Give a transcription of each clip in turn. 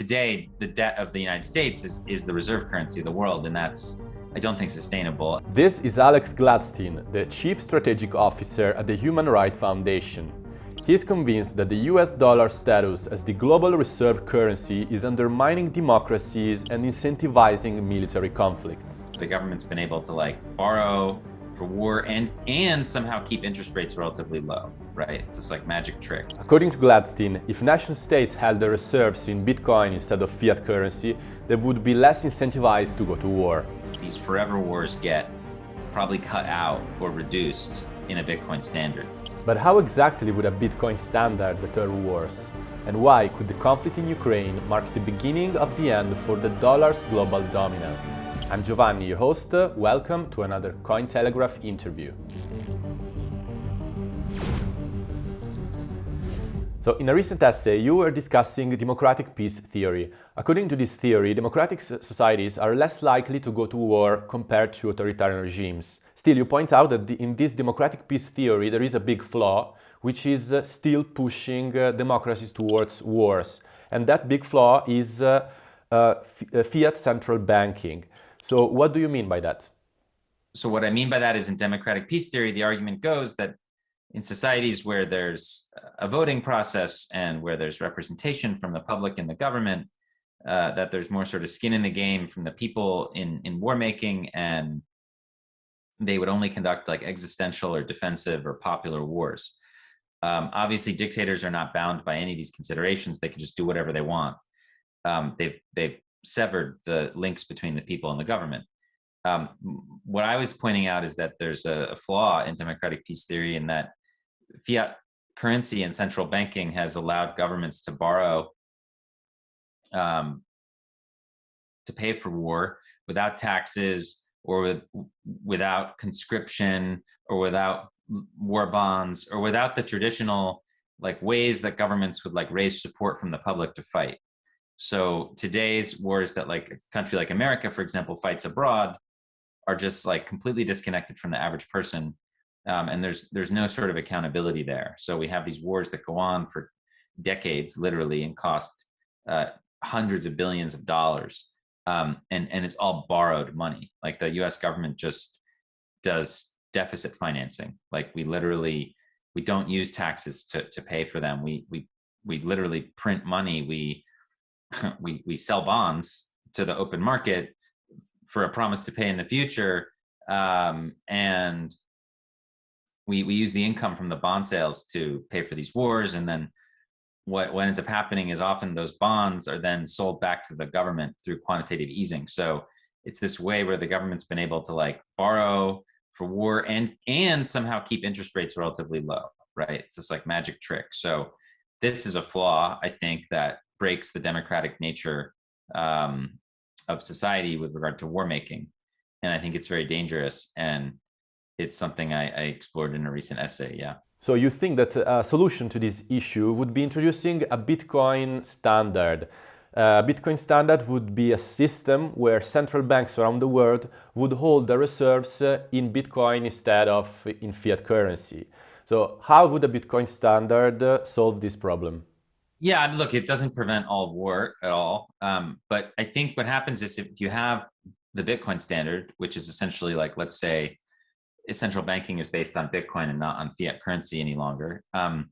today, the debt of the United States is, is the reserve currency of the world, and that's, I don't think, sustainable. This is Alex Gladstein, the Chief Strategic Officer at the Human Rights Foundation. He is convinced that the US dollar status as the global reserve currency is undermining democracies and incentivizing military conflicts. The government's been able to like borrow for war and and somehow keep interest rates relatively low, right? It's this like magic trick. According to Gladstein, if nation states held their reserves in Bitcoin instead of fiat currency, they would be less incentivized to go to war. These forever wars get probably cut out or reduced in a Bitcoin standard. But how exactly would a Bitcoin standard deter wars? And why could the conflict in Ukraine mark the beginning of the end for the dollar's global dominance? I'm Giovanni, your host. Welcome to another Cointelegraph interview. So in a recent essay, you were discussing democratic peace theory. According to this theory, democratic societies are less likely to go to war compared to authoritarian regimes. Still, you point out that in this democratic peace theory, there is a big flaw, which is uh, still pushing uh, democracies towards wars. And that big flaw is uh, uh fiat central banking. So what do you mean by that? So what I mean by that is in democratic peace theory, the argument goes that in societies where there's a voting process and where there's representation from the public and the government, uh, that there's more sort of skin in the game from the people in, in war making and they would only conduct like existential or defensive or popular wars. Um, obviously, dictators are not bound by any of these considerations. They can just do whatever they want. Um, they've they've severed the links between the people and the government. Um, what I was pointing out is that there's a, a, flaw in democratic peace theory in that fiat currency and central banking has allowed governments to borrow um, to pay for war without taxes or with, without conscription or without war bonds or without the traditional like ways that governments would like raise support from the public to fight. So today's wars that like a country like America, for example, fights abroad are just like completely disconnected from the average person um, and there's there's no sort of accountability there. So we have these wars that go on for decades, literally, and cost uh, hundreds of billions of dollars, um, and and it's all borrowed money. Like the U.S. government just does deficit financing. Like we literally we don't use taxes to to pay for them. We we we literally print money. We we we sell bonds to the open market for a promise to pay in the future um, and we we use the income from the bond sales to pay for these wars and then what what ends up happening is often those bonds are then sold back to the government through quantitative easing. So it's this way where the government's been able to like borrow for war and and somehow keep interest rates relatively low right? It's this like magic trick. So this is a flaw i think that breaks the democratic nature um, of society with regard to war making and i think it's very dangerous and it's something I, I explored in a recent essay, yeah. So you think that a solution to this issue would be introducing a Bitcoin standard. A Bitcoin standard would be a system where central banks around the world would hold their reserves in Bitcoin instead of in fiat currency. So how would a Bitcoin standard solve this problem? Yeah, look, it doesn't prevent all war at all. Um, but I think what happens is if you have the Bitcoin standard, which is essentially like, let's say, central banking is based on Bitcoin and not on fiat currency any longer, um,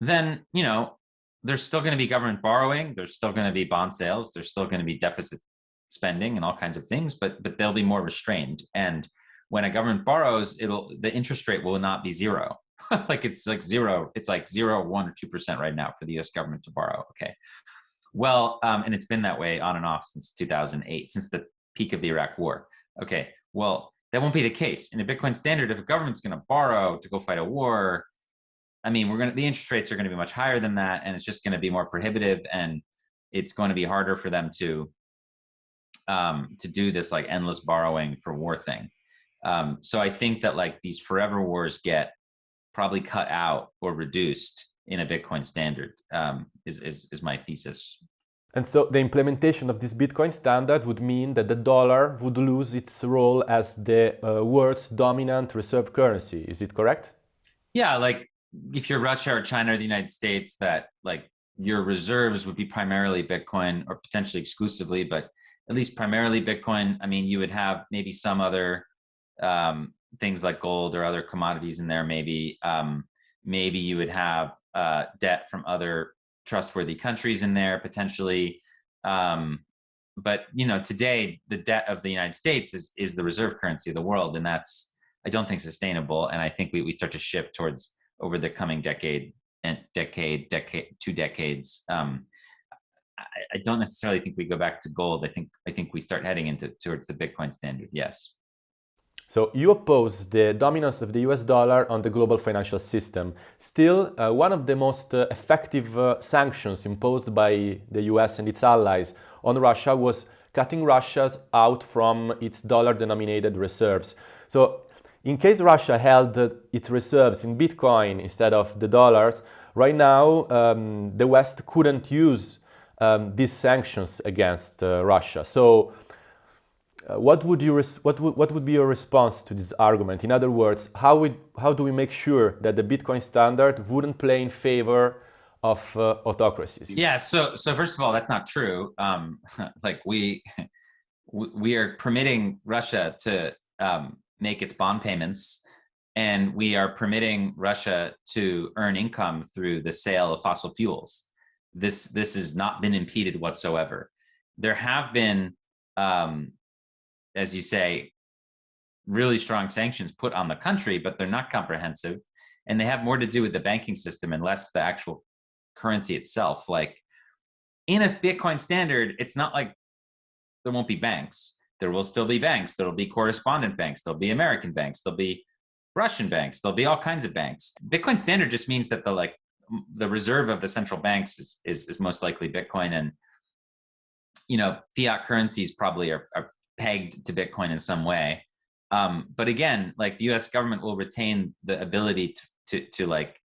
then you know there's still going to be government borrowing, there's still going to be bond sales, there's still going to be deficit spending and all kinds of things, but but they'll be more restrained. And when a government borrows, it'll the interest rate will not be zero. like it's like zero, it's like zero, one or two percent right now for the U.S. government to borrow. Okay, well, um, and it's been that way on and off since 2008, since the peak of the Iraq War. Okay, well, that won't be the case. In a Bitcoin standard, if a government's going to borrow to go fight a war, I mean, we're going to, the interest rates are going to be much higher than that. And it's just going to be more prohibitive and it's going to be harder for them to, um, to do this like endless borrowing for war thing. Um, so I think that like these forever wars get probably cut out or reduced in a Bitcoin standard um, is, is, is my thesis. And so the implementation of this Bitcoin standard would mean that the dollar would lose its role as the uh, world's dominant reserve currency. Is it correct? Yeah, like if you're Russia or China or the United States that like your reserves would be primarily Bitcoin or potentially exclusively, but at least primarily Bitcoin. I mean, you would have maybe some other um, things like gold or other commodities in there. Maybe um, maybe you would have uh, debt from other trustworthy countries in there potentially. Um, but you know, today the debt of the United States is is the reserve currency of the world, and that's I don't think sustainable. And I think we we start to shift towards over the coming decade and decade, decade, two decades. Um, I, I, don't necessarily think we go back to gold. I think I think we start heading into towards the Bitcoin standard. Yes. So you oppose the dominance of the US dollar on the global financial system. Still, uh, one of the most uh, effective uh, sanctions imposed by the US and its allies on Russia was cutting Russia's out from its dollar-denominated reserves. So in case Russia held its reserves in Bitcoin instead of the dollars, right now um, the West couldn't use um, these sanctions against uh, Russia. So uh, what, would you what, would, what would be your response to this argument? In other words, how, would, how do we make sure that the Bitcoin standard wouldn't play in favor of uh, autocracies? Yeah, so, so first of all, that's not true. Um, like we, we are permitting Russia to um, make its bond payments and we are permitting Russia to earn income through the sale of fossil fuels. This this has not been impeded whatsoever. There have been, um, as you say, really strong sanctions put on the country, but they're not comprehensive, and they have more to do with the banking system and less the actual currency itself. Like in a Bitcoin standard, it's not like there won't be banks there will still be banks. There'll be correspondent banks. There'll be American banks. There'll be Russian banks. There'll be all kinds of banks. Bitcoin standard just means that the like the reserve of the central banks is is, is most likely Bitcoin, and you know fiat currencies probably are, are pegged to Bitcoin in some way. Um, but again, like the U.S. government will retain the ability to to to like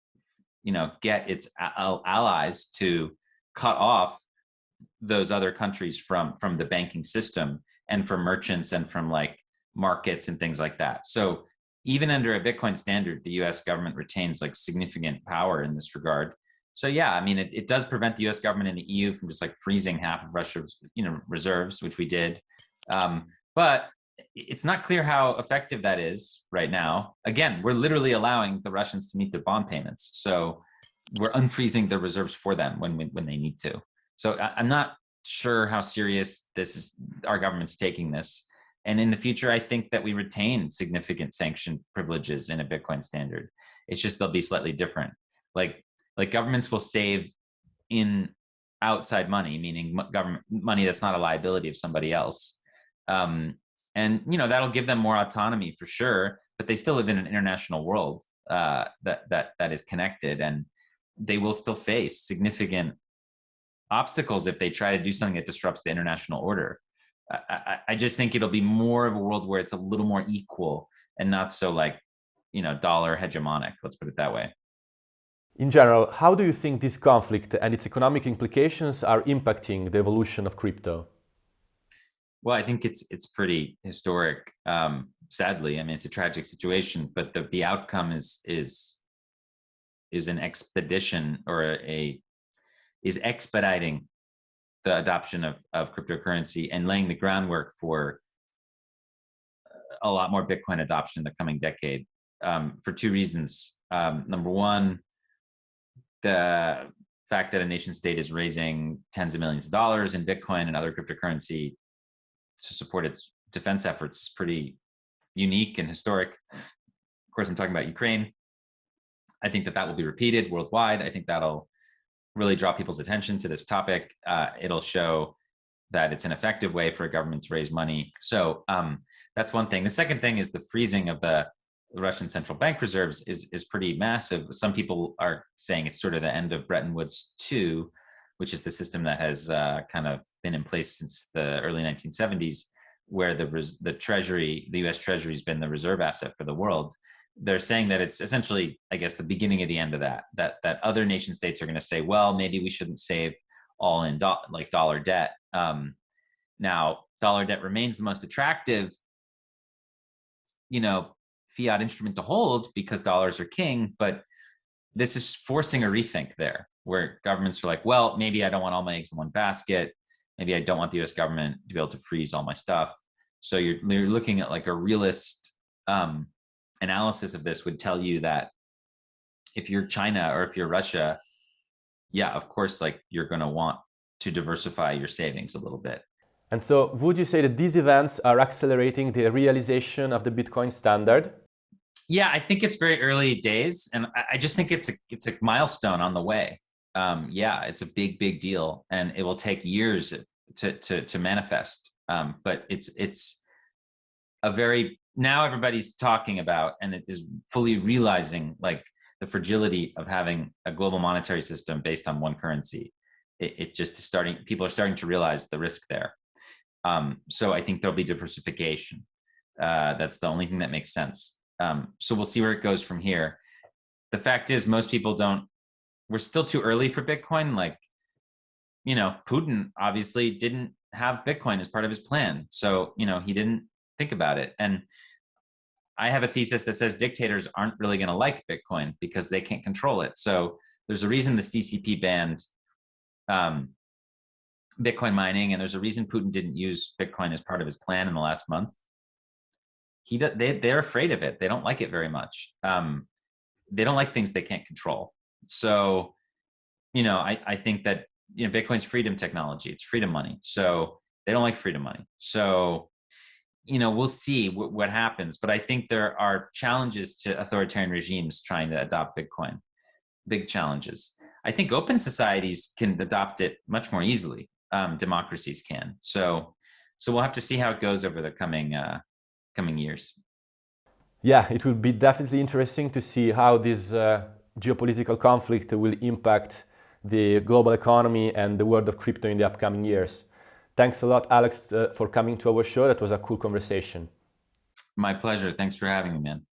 you know get its allies to cut off those other countries from from the banking system and from merchants and from like markets and things like that. So even under a Bitcoin standard, the US government retains like significant power in this regard. So yeah, I mean, it, it does prevent the US government and the EU from just like freezing half of Russia's, you know, reserves, which we did. Um, but it's not clear how effective that is right now. Again, we're literally allowing the Russians to meet their bond payments. So we're unfreezing their reserves for them when, when, when they need to. So I, I'm not sure how serious this is our government's taking this and in the future i think that we retain significant sanction privileges in a bitcoin standard it's just they'll be slightly different like like governments will save in outside money meaning government money that's not a liability of somebody else um, and you know that'll give them more autonomy for sure but they still live in an international world uh, that that that is connected and they will still face significant obstacles if they try to do something that disrupts the international order. I, I, just think it'll be more of a world where it's a little more equal and not so like, you know, dollar hegemonic, let's put it that way. In general, how do you think this conflict and its economic implications are impacting the evolution of crypto? Well, I think it's it's pretty historic. Um, sadly, I mean, it's a tragic situation, but the the outcome is is is an expedition or a, a is expediting the adoption of, of cryptocurrency and laying the groundwork for a lot more Bitcoin adoption in the coming decade um, for two reasons. Um, number one, the fact that a nation state is raising tens of millions of dollars in Bitcoin and other cryptocurrency to support its defense efforts is pretty unique and historic. Of course, I'm talking about Ukraine. I think that that will be repeated worldwide. I think that'll really draw people's attention to this topic. Uh, it'll show that it's an effective way for a government to raise money. So um, that's one thing. The second thing is the freezing of the Russian central bank reserves is is pretty massive. Some people are saying it's sort of the end of Bretton Woods 2, which is the system that has uh, kind of been in place since the early 1970s, where the the Treasury, the U.S. Treasury, has been the reserve asset for the world they're saying that it's essentially, I guess, the beginning of the end of that. That that other nation states are going to say, well, maybe we shouldn't save all in do- like dollar debt. Um, now, dollar debt remains the most attractive, you know, fiat instrument to hold because dollars are king. But this is forcing a rethink there. where governments are like, well, maybe I don't want all my eggs in one basket. Maybe I don't want the US government to be able to freeze all my stuff. So you're, you're looking at like a realist um, analysis of this would tell you that if you're China or if you're Russia, yeah, of course, like you're going to want to diversify your savings a little bit. And so would you say that these events are accelerating the realization of the Bitcoin standard? Yeah, I think it's very early days, and I just think it's a it's a milestone on the way. Um, yeah, it's a big big deal, and it will take years to to to manifest. Um, but it's it's a very now everybody's talking about, and it is fully realizing like the fragility of having a global monetary system based on one currency. It, it just is starting. People are starting to realize the risk there. Um, so I think there'll be diversification. Uh, that's the only thing that makes sense. Um, so we'll see where it goes from here. The fact is most people don't, we're still too early for Bitcoin. Like, you know, Putin obviously didn't have Bitcoin as part of his plan. So, you know, he didn't think about it. And I have a thesis that says dictators aren't really going to like Bitcoin because they can't control it. So there's a reason the CCP banned um, Bitcoin mining, and there's a reason Putin didn't use Bitcoin as part of his plan in the last month he they they're afraid of it. They don't like it very much. Um, they don't like things they can't control. So, you know, I I think that you know Bitcoin's freedom technology. It's freedom money. So they don't like freedom money. So, you know, we'll see what happens. But I think there are challenges to authoritarian regimes trying to adopt Bitcoin. Big challenges. I think open societies can adopt it much more easily. Um, democracies can. So, so we'll have to see how it goes over the coming uh, coming years. Yeah, it will be definitely interesting to see how this uh, geopolitical conflict will impact the global economy and the world of crypto in the upcoming years. Thanks a lot, Alex, uh, for coming to our show. That was a cool conversation. My pleasure. Thanks for having me, man.